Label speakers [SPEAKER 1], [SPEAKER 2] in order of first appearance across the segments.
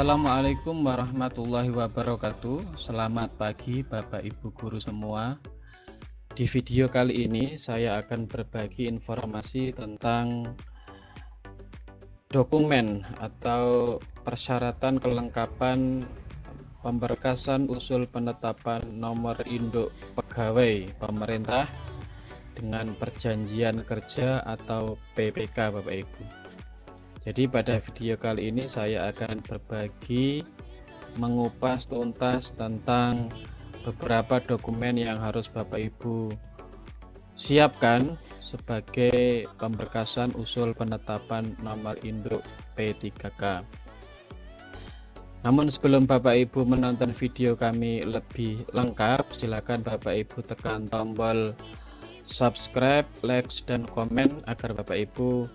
[SPEAKER 1] Assalamualaikum warahmatullahi wabarakatuh. Selamat pagi Bapak Ibu Guru semua. Di video kali ini saya akan berbagi informasi tentang Dokumen atau persyaratan kelengkapan Pemberkasan usul penetapan nomor induk pegawai pemerintah Dengan perjanjian kerja atau PPK Bapak Ibu jadi pada video kali ini saya akan berbagi mengupas tuntas tentang beberapa dokumen yang harus Bapak Ibu siapkan sebagai pemberkasan usul penetapan nomor induk P3K. Namun sebelum Bapak Ibu menonton video kami lebih lengkap, silakan Bapak Ibu tekan tombol subscribe, like, dan komen agar Bapak Ibu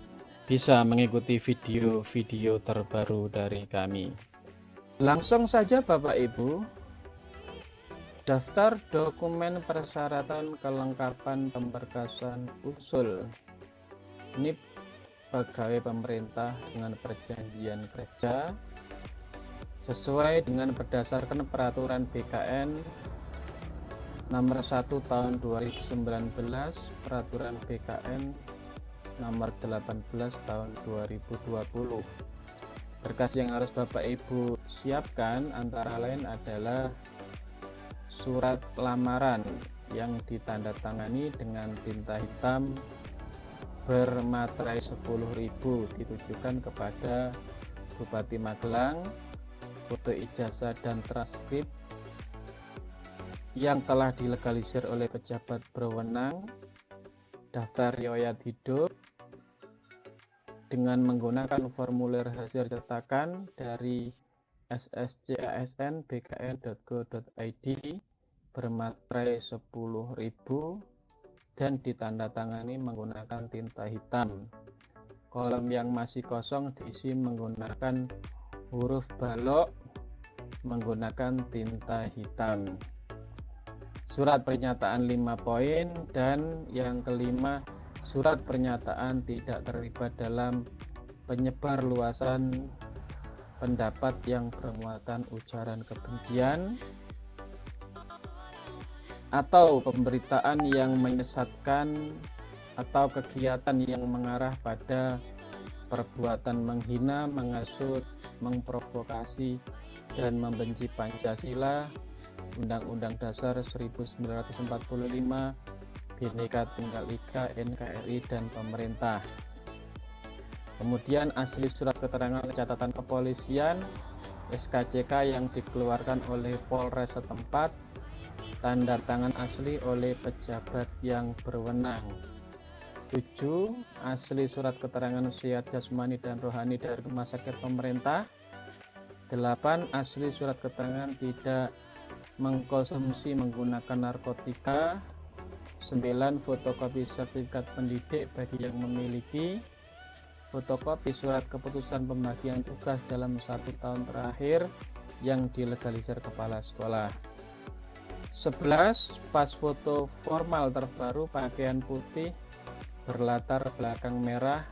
[SPEAKER 1] bisa mengikuti video-video terbaru dari kami. Langsung saja Bapak Ibu, daftar dokumen persyaratan kelengkapan pemberkasan usul. Ini pegawai pemerintah dengan perjanjian kerja sesuai dengan berdasarkan peraturan BKN nomor 1 tahun 2019 peraturan BKN nomor 18 tahun 2020 berkas yang harus Bapak Ibu siapkan antara lain adalah surat lamaran yang ditandatangani dengan tinta hitam bermaterai 10.000 ditujukan kepada Bupati Magelang foto ijazah dan transkrip yang telah dilegalisir oleh pejabat berwenang daftar riwayat hidup dengan menggunakan formulir hasil cetakan dari sscasn bkn.go.id bermaterai 10.000 dan ditandatangani menggunakan tinta hitam. Kolom yang masih kosong diisi menggunakan huruf balok menggunakan tinta hitam surat pernyataan 5 poin dan yang kelima surat pernyataan tidak terlibat dalam penyebar luasan pendapat yang bermuatan ujaran kebencian atau pemberitaan yang menyesatkan atau kegiatan yang mengarah pada perbuatan menghina, mengasut, mengprovokasi, dan membenci Pancasila. Undang-Undang Dasar 1945, Bhinneka Tunggal Ika, NKRI, dan pemerintah. Kemudian asli surat keterangan catatan kepolisian SKCK yang dikeluarkan oleh Polres setempat, tanda tangan asli oleh pejabat yang berwenang. 7. Asli surat keterangan sehat jasmani dan rohani dari rumah sakit pemerintah. 8. Asli surat keterangan tidak mengkonsumsi menggunakan narkotika 9 fotokopi sertifikat pendidik bagi yang memiliki fotokopi surat keputusan pembagian tugas dalam satu tahun terakhir yang dilegalisir kepala sekolah. 11 pas foto formal terbaru pakaian putih berlatar belakang merah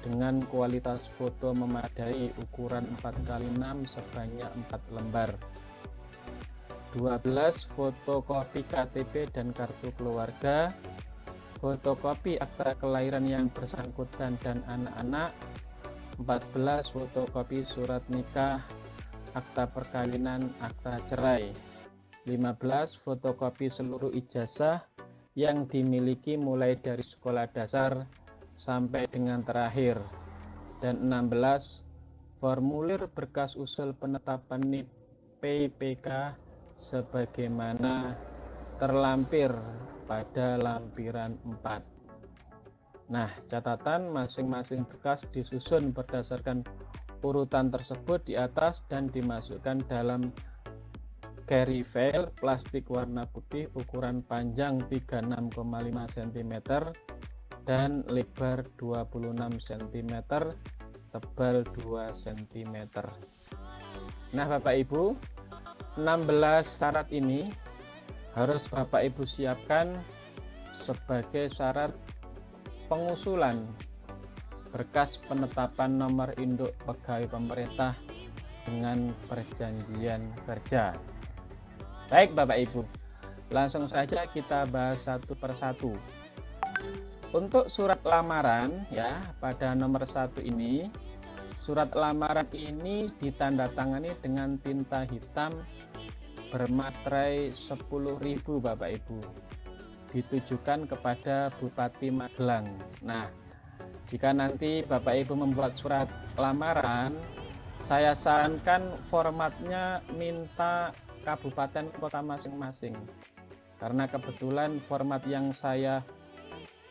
[SPEAKER 1] dengan kualitas foto memadai ukuran 4x6 sebanyak 4 lembar 12 fotokopi KTP dan kartu keluarga fotokopi akta kelahiran yang bersangkutan dan anak-anak 14 fotokopi surat nikah akta perkawinan akta cerai 15 fotokopi seluruh ijazah yang dimiliki mulai dari sekolah dasar sampai dengan terakhir dan 16 formulir berkas usul penetapan NIP PPK sebagaimana terlampir pada lampiran 4. Nah, catatan masing-masing berkas disusun berdasarkan urutan tersebut di atas dan dimasukkan dalam carry file plastik warna putih ukuran panjang 36,5 cm dan lebar 26 cm tebal 2 cm nah Bapak Ibu 16 syarat ini harus Bapak Ibu siapkan sebagai syarat pengusulan berkas penetapan nomor induk pegawai pemerintah dengan perjanjian kerja. Baik Bapak Ibu, langsung saja kita bahas satu persatu. Untuk surat lamaran ya pada nomor satu ini, surat lamaran ini ditandatangani dengan tinta hitam bermaterai 10.000 Bapak Ibu. Ditujukan kepada Bupati Magelang. Nah, jika nanti Bapak Ibu membuat surat lamaran, saya sarankan formatnya minta kabupaten kota masing-masing. Karena kebetulan format yang saya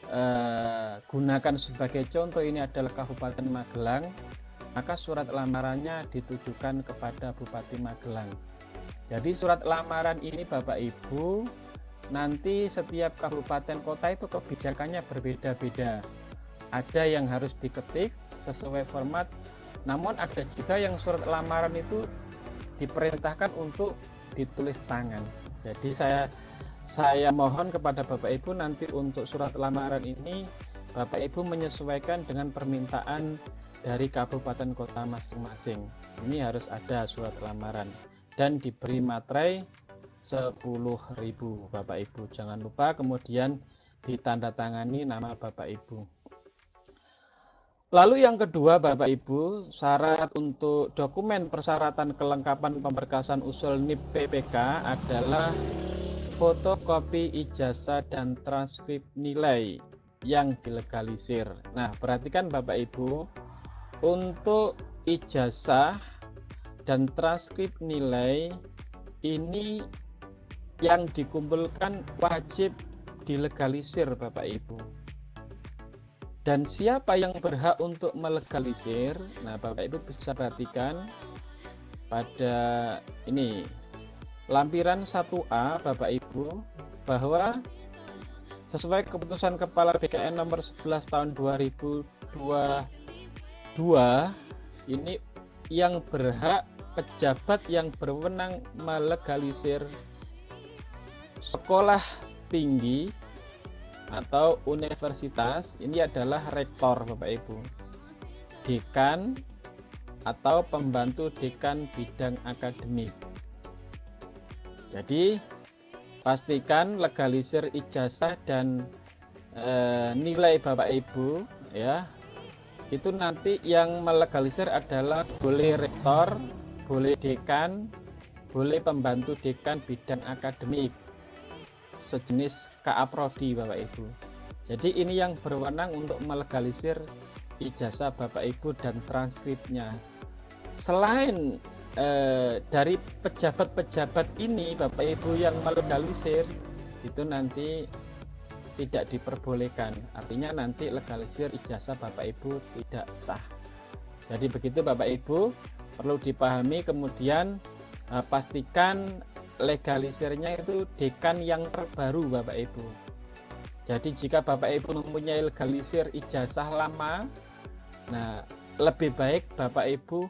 [SPEAKER 1] eh, gunakan sebagai contoh ini adalah Kabupaten Magelang, maka surat lamarannya ditujukan kepada Bupati Magelang. Jadi surat lamaran ini Bapak Ibu nanti setiap kabupaten kota itu kebijakannya berbeda-beda. Ada yang harus diketik sesuai format, namun ada juga yang surat lamaran itu diperintahkan untuk ditulis tangan. Jadi saya saya mohon kepada Bapak Ibu nanti untuk surat lamaran ini Bapak Ibu menyesuaikan dengan permintaan dari kabupaten kota masing-masing. Ini harus ada surat lamaran dan diberi materai 10.000 Bapak Ibu. Jangan lupa kemudian ditandatangani nama Bapak Ibu. Lalu yang kedua Bapak Ibu, syarat untuk dokumen persyaratan kelengkapan pemberkasan usul NIP PPK adalah fotokopi ijazah dan transkrip nilai yang dilegalisir. Nah, perhatikan Bapak Ibu, untuk ijazah dan transkrip nilai ini yang dikumpulkan wajib dilegalisir Bapak Ibu. Dan siapa yang berhak untuk melegalisir? Nah, Bapak Ibu bisa perhatikan pada ini lampiran 1A Bapak Ibu bahwa sesuai keputusan Kepala BKN nomor 11 tahun 2022 ini yang berhak pejabat yang berwenang melegalisir sekolah tinggi atau universitas ini adalah rektor Bapak Ibu dekan atau pembantu dekan bidang akademik jadi pastikan legalisir ijazah dan e, nilai Bapak Ibu ya. Itu nanti yang melegalisir adalah boleh rektor, boleh dekan, boleh pembantu dekan bidang akademik sejenis KA Prodi Bapak Ibu. Jadi ini yang berwenang untuk melegalisir ijazah Bapak Ibu dan transkripnya. Selain eh, dari pejabat-pejabat ini Bapak Ibu yang melegalisir itu nanti tidak diperbolehkan. Artinya nanti legalisir ijazah Bapak Ibu tidak sah. Jadi begitu Bapak Ibu perlu dipahami kemudian eh, pastikan legalisirnya itu dekan yang terbaru Bapak Ibu. Jadi jika Bapak Ibu mempunyai legalisir ijazah lama nah lebih baik Bapak Ibu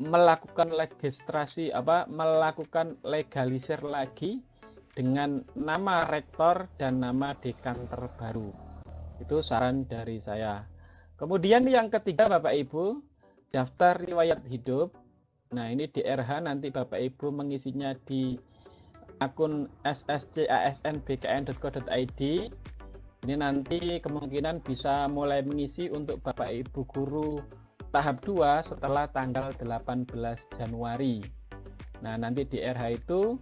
[SPEAKER 1] melakukan registrasi apa melakukan legalisir lagi dengan nama rektor dan nama dekan terbaru. Itu saran dari saya. Kemudian yang ketiga Bapak Ibu, daftar riwayat hidup. Nah, ini di RH nanti Bapak Ibu mengisinya di akun sscasnbkn.co.id. Ini nanti kemungkinan bisa mulai mengisi untuk Bapak Ibu guru tahap 2 setelah tanggal 18 Januari. Nah, nanti di RH itu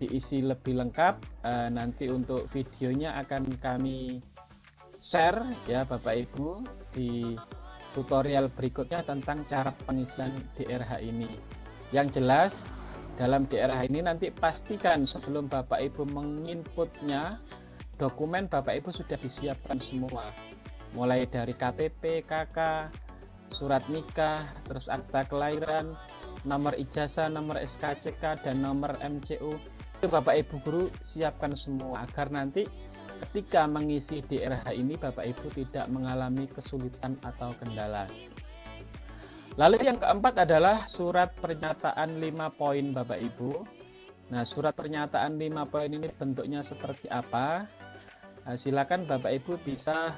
[SPEAKER 1] diisi lebih lengkap. Uh, nanti untuk videonya akan kami share ya Bapak Ibu di tutorial berikutnya tentang cara pengisian DRH ini. Yang jelas dalam DRH ini nanti pastikan sebelum Bapak Ibu menginputnya dokumen Bapak Ibu sudah disiapkan semua. Mulai dari KTP, KK, surat nikah, terus akta kelahiran, nomor ijazah, nomor SKCK, dan nomor MCU. Bapak Ibu Guru siapkan semua agar nanti ketika mengisi DRH ini Bapak Ibu tidak mengalami kesulitan atau kendala. Lalu yang keempat adalah surat pernyataan 5 poin Bapak Ibu. Nah, surat pernyataan 5 poin ini bentuknya seperti apa? Nah, silakan Bapak Ibu bisa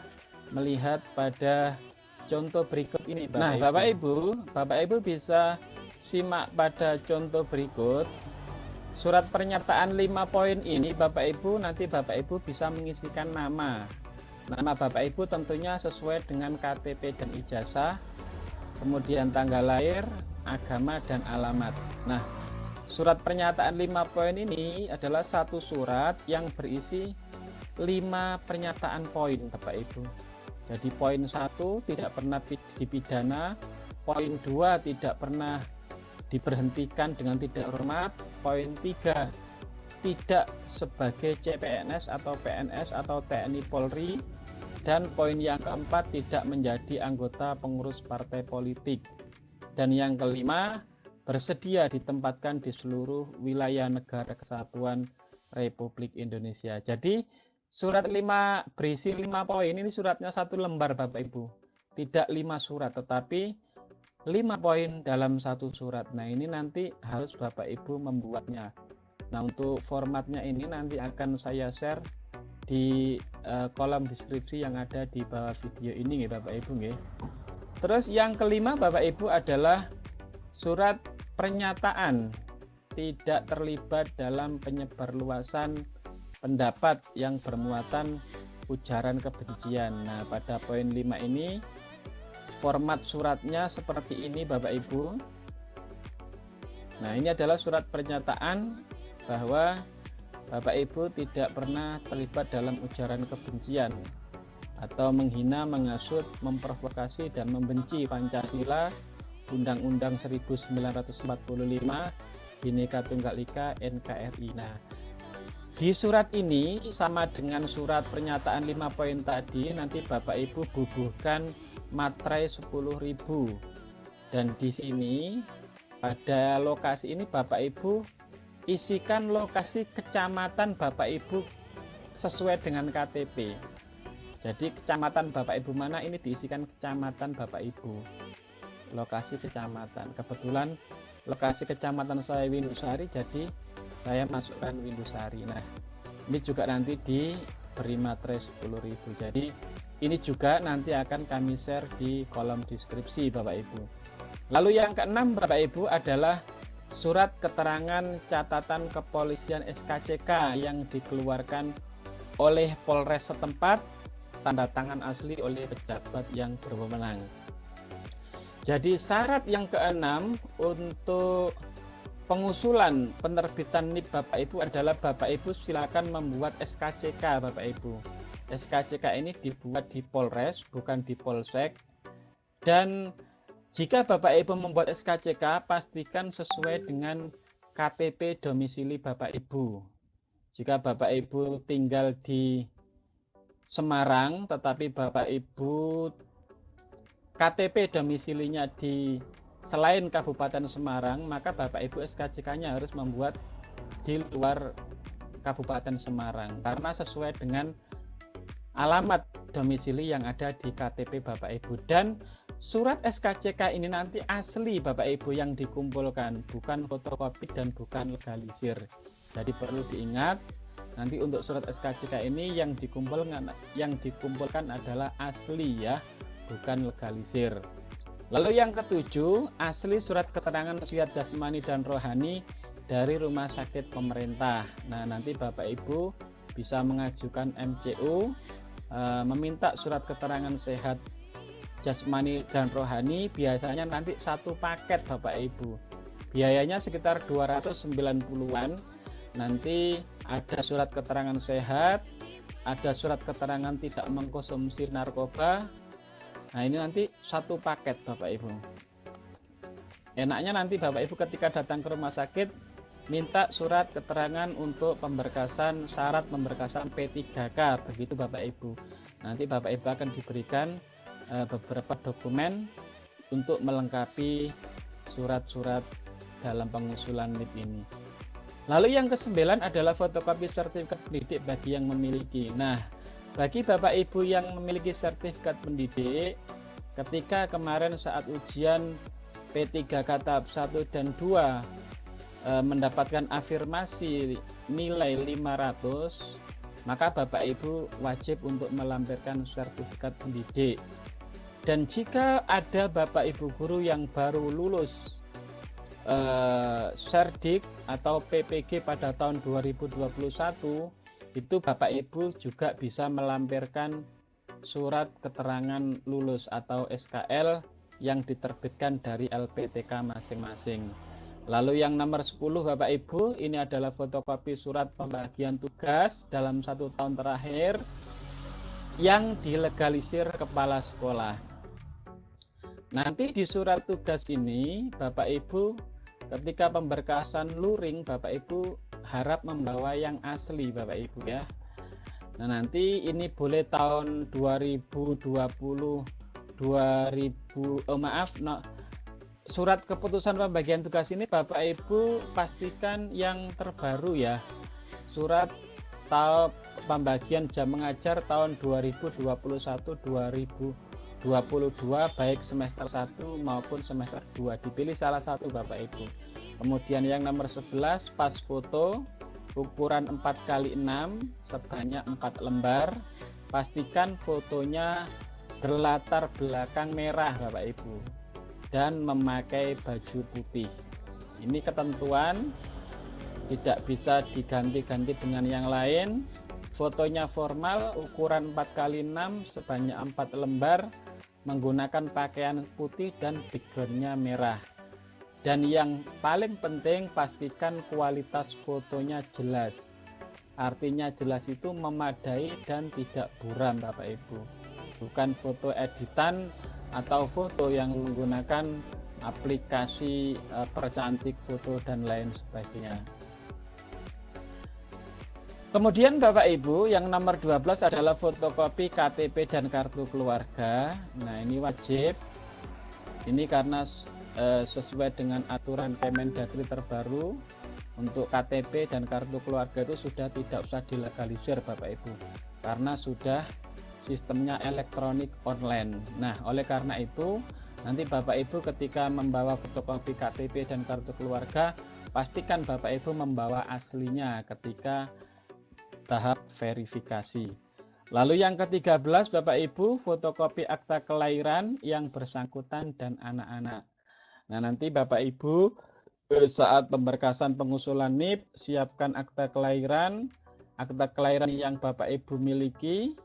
[SPEAKER 1] melihat pada contoh berikut ini Bapak Nah, Ibu. Bapak Ibu, Bapak Ibu bisa simak pada contoh berikut. Surat pernyataan 5 poin ini Bapak Ibu nanti Bapak Ibu bisa mengisikan nama. Nama Bapak Ibu tentunya sesuai dengan KTP dan ijazah, kemudian tanggal lahir, agama dan alamat. Nah, surat pernyataan 5 poin ini adalah satu surat yang berisi 5 pernyataan poin Bapak Ibu. Jadi poin 1 tidak pernah dipidana, poin 2 tidak pernah diberhentikan dengan tidak hormat. Poin 3, tidak sebagai CPNS atau PNS atau TNI Polri. Dan poin yang keempat, tidak menjadi anggota pengurus partai politik. Dan yang kelima, bersedia ditempatkan di seluruh wilayah negara kesatuan Republik Indonesia. Jadi surat 5 berisi 5 poin ini suratnya satu lembar Bapak Ibu. Tidak 5 surat tetapi lima poin dalam satu surat. Nah, ini nanti harus Bapak Ibu membuatnya. Nah, untuk formatnya ini nanti akan saya share di uh, kolom deskripsi yang ada di bawah video ini ya Bapak Ibu nggih. Terus yang kelima Bapak Ibu adalah surat pernyataan tidak terlibat dalam penyebarluasan pendapat yang bermuatan ujaran kebencian. Nah, pada poin 5 ini format suratnya seperti ini Bapak Ibu Nah ini adalah surat pernyataan bahwa Bapak Ibu tidak pernah terlibat dalam ujaran kebencian atau menghina, mengasut, memprovokasi dan membenci Pancasila, Undang-Undang 1945, Bhinneka Tunggal Ika, NKRI. Nah, di surat ini sama dengan surat pernyataan 5 poin tadi, nanti Bapak Ibu bubuhkan materai 10.000 dan di sini pada lokasi ini Bapak Ibu isikan lokasi kecamatan Bapak Ibu sesuai dengan KTP jadi kecamatan Bapak Ibu mana? Ini diisikan kecamatan Bapak Ibu. Lokasi kecamatan. Kebetulan lokasi kecamatan saya Windusari jadi saya masukkan Windusari. Nah ini juga nanti diberi materai 10.000 jadi ini juga nanti akan kami share di kolom deskripsi Bapak Ibu. Lalu yang keenam Bapak Ibu adalah surat keterangan catatan kepolisian SKCK yang dikeluarkan oleh Polres setempat tanda tangan asli oleh pejabat yang berwenang. Jadi syarat yang keenam untuk pengusulan penerbitan NIP Bapak Ibu adalah Bapak Ibu silakan membuat SKCK Bapak Ibu. SKCK ini dibuat di Polres, bukan di Polsek. Dan jika Bapak Ibu membuat SKCK, pastikan sesuai dengan KTP domisili Bapak Ibu. Jika Bapak Ibu tinggal di Semarang, tetapi Bapak Ibu KTP domisilinya di selain Kabupaten Semarang, maka Bapak Ibu SKCK-nya harus membuat di luar Kabupaten Semarang karena sesuai dengan alamat domisili yang ada di KTP Bapak Ibu. Dan surat SKCK ini nanti asli Bapak Ibu yang dikumpulkan bukan fotokopi dan bukan legalisir. Jadi perlu diingat nanti untuk surat SKCK ini yang dikumpulkan yang dikumpulkan adalah asli ya bukan legalisir. Lalu yang ketujuh asli surat keterangan wasiat jasmani dan rohani dari rumah sakit pemerintah. Nah nanti Bapak Ibu bisa mengajukan MCU Eh, meminta surat keterangan sehat jasmani dan rohani. Biasanya nanti satu paket Bapak Ibu. Biayanya sekitar 290-an nanti ada surat keterangan sehat ada surat keterangan tidak mengkonsumsi narkoba. Nah ini nanti satu paket Bapak Ibu. Enaknya nanti Bapak Ibu ketika datang ke rumah sakit minta surat keterangan untuk pemberkasan syarat pemberkasan P3K begitu Bapak Ibu. Nanti Bapak Ibu akan diberikan uh, beberapa dokumen untuk melengkapi surat-surat dalam pengusulan NIP ini. Lalu yang kesembilan adalah fotokopi sertifikat pendidik bagi yang memiliki. Nah bagi Bapak Ibu yang memiliki sertifikat pendidik ketika kemarin saat ujian P3K tahap 1 dan 2 e, mendapatkan afirmasi nilai 500 maka Bapak Ibu wajib untuk melampirkan sertifikat pendidik dan jika ada Bapak Ibu guru yang baru lulus eh, atau PPG pada tahun 2021 itu Bapak Ibu juga bisa melampirkan surat keterangan lulus atau SKL yang diterbitkan dari LPTK masing-masing. Lalu yang nomor 10 Bapak Ibu, ini adalah fotokopi surat pembagian tugas dalam satu tahun terakhir yang dilegalisir kepala sekolah. Nanti di surat tugas ini Bapak Ibu ketika pemberkasan luring Bapak Ibu harap membawa yang asli Bapak Ibu ya. Nah, nanti ini boleh tahun 2020 2000 oh maaf no, surat keputusan pembagian tugas ini Bapak Ibu pastikan yang terbaru ya. Surat tahap pembagian jam mengajar tahun 2021 2022 baik semester 1 maupun semester 2 dipilih salah satu Bapak Ibu. Kemudian yang nomor 11 pas foto ukuran 4 kali 6 sebanyak 4 lembar. Pastikan fotonya berlatar belakang merah Bapak Ibu dan memakai baju putih. Ini ketentuan tidak bisa diganti-ganti dengan yang lain. Fotonya formal ukuran 4 kali 6 sebanyak 4 lembar menggunakan pakaian putih dan backgroundnya merah. Dan yang paling penting pastikan kualitas fotonya jelas. Artinya jelas itu memadai dan tidak buram Bapak Ibu. Bukan foto editan atau foto yang menggunakan aplikasi uh, percantik foto dan lain sebagainya. Kemudian Bapak Ibu yang nomor 12 adalah fotokopi KTP dan kartu keluarga. Nah, ini wajib. Ini karena uh, sesuai dengan aturan Kemendagri terbaru untuk KTP dan kartu keluarga itu sudah tidak usah dilegalisir Bapak Ibu. Karena sudah sistemnya elektronik online. Nah, oleh karena itu, nanti Bapak Ibu ketika membawa fotokopi KTP dan kartu keluarga, pastikan Bapak Ibu membawa aslinya ketika tahap verifikasi. Lalu yang ke-13 Bapak Ibu, fotokopi akta kelahiran yang bersangkutan dan anak-anak. Nah, nanti Bapak Ibu saat pemberkasan pengusulan NIP, siapkan akta kelahiran, akta kelahiran yang Bapak Ibu miliki,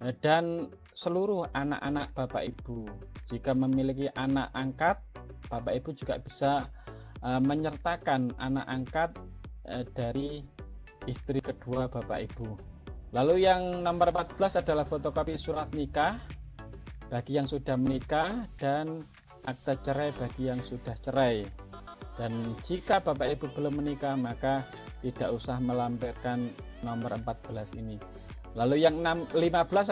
[SPEAKER 1] dan seluruh anak-anak Bapak Ibu. Jika memiliki anak angkat, Bapak Ibu juga bisa uh, menyertakan anak angkat uh, dari istri kedua Bapak Ibu. Lalu yang nomor 14 adalah fotokopi surat nikah bagi yang sudah menikah dan akta cerai bagi yang sudah cerai. Dan jika Bapak Ibu belum menikah maka tidak usah melampirkan nomor 14 ini. Lalu yang 15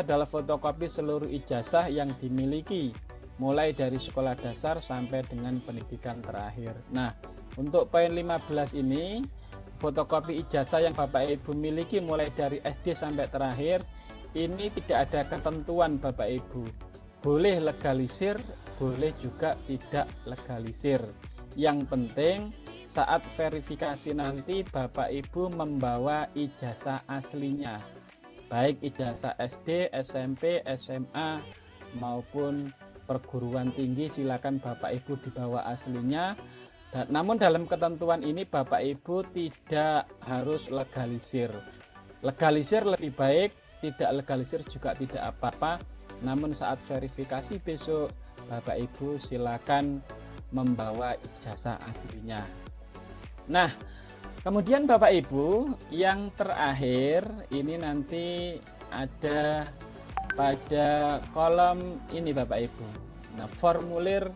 [SPEAKER 1] adalah fotokopi seluruh ijazah yang dimiliki mulai dari sekolah dasar sampai dengan pendidikan terakhir. Nah, untuk poin 15 ini fotokopi ijazah yang Bapak Ibu miliki mulai dari SD sampai terakhir ini tidak ada ketentuan Bapak Ibu. Boleh legalisir, boleh juga tidak legalisir. Yang penting saat verifikasi nanti Bapak Ibu membawa ijazah aslinya baik ijazah SD, SMP, SMA maupun perguruan tinggi silakan Bapak Ibu dibawa aslinya. Dan, namun dalam ketentuan ini Bapak Ibu tidak harus legalisir. Legalisir lebih baik, tidak legalisir juga tidak apa-apa. Namun saat verifikasi besok Bapak Ibu silakan membawa ijazah aslinya. Nah, Kemudian Bapak Ibu, yang terakhir ini nanti ada pada kolom ini Bapak Ibu. Nah, formulir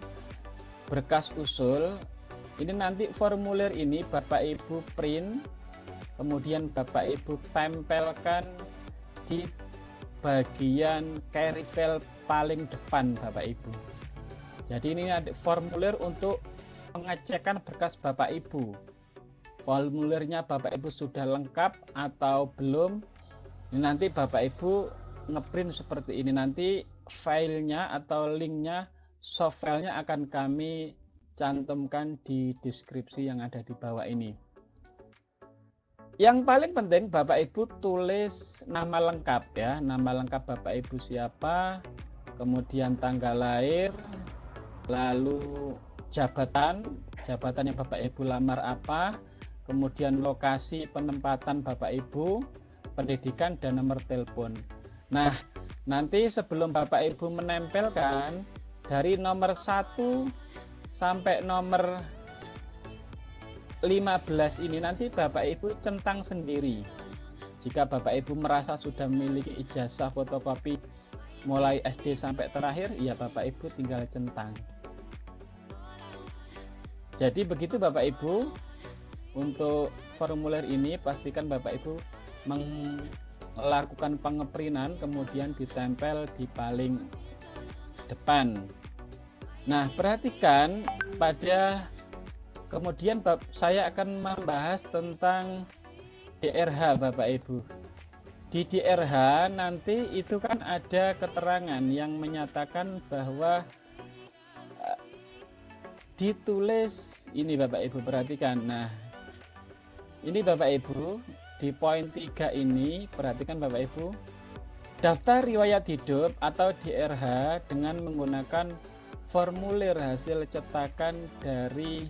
[SPEAKER 1] berkas usul ini nanti formulir ini Bapak Ibu print kemudian Bapak Ibu tempelkan di bagian carry file paling depan Bapak Ibu. Jadi ini ada formulir untuk pengecekan berkas Bapak Ibu formulirnya Bapak Ibu sudah lengkap atau belum ini nanti Bapak Ibu ngeprint seperti ini. Nanti filenya atau linknya soft filenya akan kami cantumkan di deskripsi yang ada di bawah ini. Yang paling penting Bapak Ibu tulis nama lengkap ya. Nama lengkap Bapak Ibu siapa kemudian tanggal lahir lalu jabatan jabatan yang Bapak Ibu lamar apa, kemudian lokasi penempatan Bapak Ibu, pendidikan dan nomor telepon. Nah, nanti sebelum Bapak Ibu menempelkan dari nomor 1 sampai nomor 15 ini nanti Bapak Ibu centang sendiri. Jika Bapak Ibu merasa sudah memiliki ijazah fotokopi mulai SD sampai terakhir, ya Bapak Ibu tinggal centang. Jadi begitu Bapak Ibu, untuk formulir ini pastikan Bapak Ibu melakukan pengeprinan kemudian ditempel di paling depan. Nah, perhatikan pada Kemudian saya akan membahas tentang DRH Bapak Ibu. Di DRH nanti itu kan ada keterangan yang menyatakan bahwa eh, ditulis ini Bapak Ibu perhatikan. Nah, ini Bapak Ibu di poin 3 ini perhatikan Bapak Ibu daftar riwayat hidup atau DRH dengan menggunakan formulir hasil cetakan dari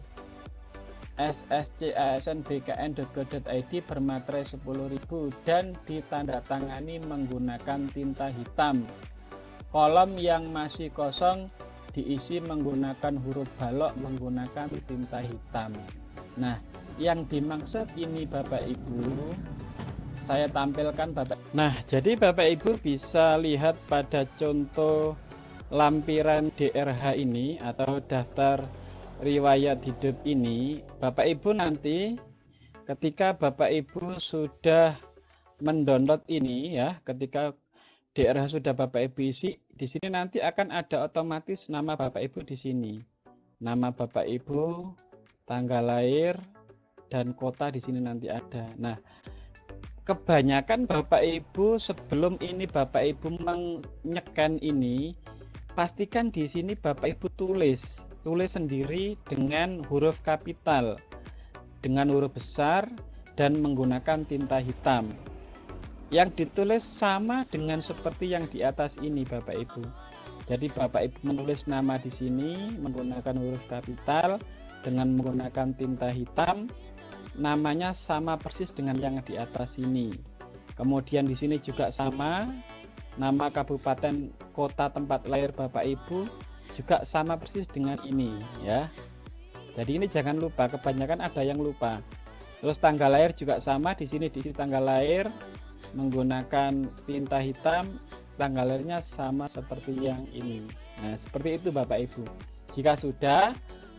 [SPEAKER 1] sscasnbkn.go.id bermaterai 10.000 dan ditandatangani menggunakan tinta hitam. Kolom yang masih kosong diisi menggunakan huruf balok menggunakan tinta hitam. Nah, yang dimaksud ini Bapak Ibu, saya tampilkan Bapak. Nah, jadi Bapak Ibu bisa lihat pada contoh lampiran DRH ini atau daftar riwayat hidup ini Bapak Ibu nanti ketika Bapak Ibu sudah mendownload ini ya ketika DRH sudah Bapak Ibu isi di sini nanti akan ada otomatis nama Bapak Ibu di sini nama Bapak Ibu tanggal lahir dan kota di sini nanti ada. Nah kebanyakan Bapak Ibu sebelum ini Bapak Ibu menyekan ini pastikan di sini Bapak Ibu tulis tulis sendiri dengan huruf kapital dengan huruf besar dan menggunakan tinta hitam. Yang ditulis sama dengan seperti yang di atas ini Bapak Ibu. Jadi Bapak Ibu menulis nama di sini menggunakan huruf kapital dengan menggunakan tinta hitam namanya sama persis dengan yang di atas ini. Kemudian di sini juga sama. Nama kabupaten kota tempat lahir Bapak Ibu juga sama persis dengan ini ya. Jadi ini jangan lupa kebanyakan ada yang lupa. Terus tanggal lahir juga sama di sini di sini tanggal lahir menggunakan tinta hitam tanggal lahirnya sama seperti yang ini. Nah seperti itu Bapak Ibu. Jika sudah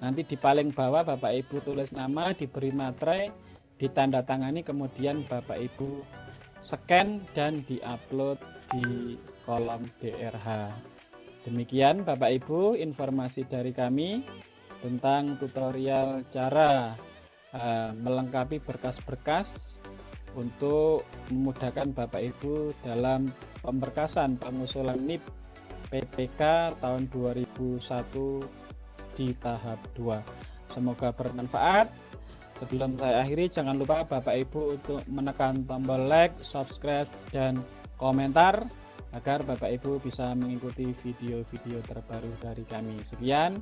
[SPEAKER 1] nanti di paling bawah Bapak Ibu tulis nama diberi materai ditandatangani kemudian Bapak Ibu scan dan diupload di kolom DRH Demikian Bapak Ibu informasi dari kami tentang tutorial cara uh, melengkapi berkas-berkas untuk memudahkan Bapak Ibu dalam pemberkasan pengusulan NIP PPK tahun 2001 di tahap 2. Semoga bermanfaat. Sebelum saya akhiri jangan lupa Bapak Ibu untuk menekan tombol like, subscribe dan komentar agar Bapak Ibu bisa mengikuti video-video terbaru dari kami. Sekian,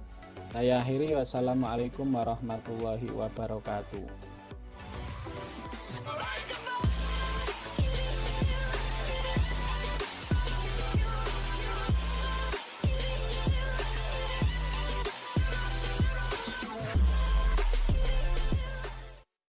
[SPEAKER 1] saya akhiri. Wassalamualaikum warahmatullahi wabarakatuh.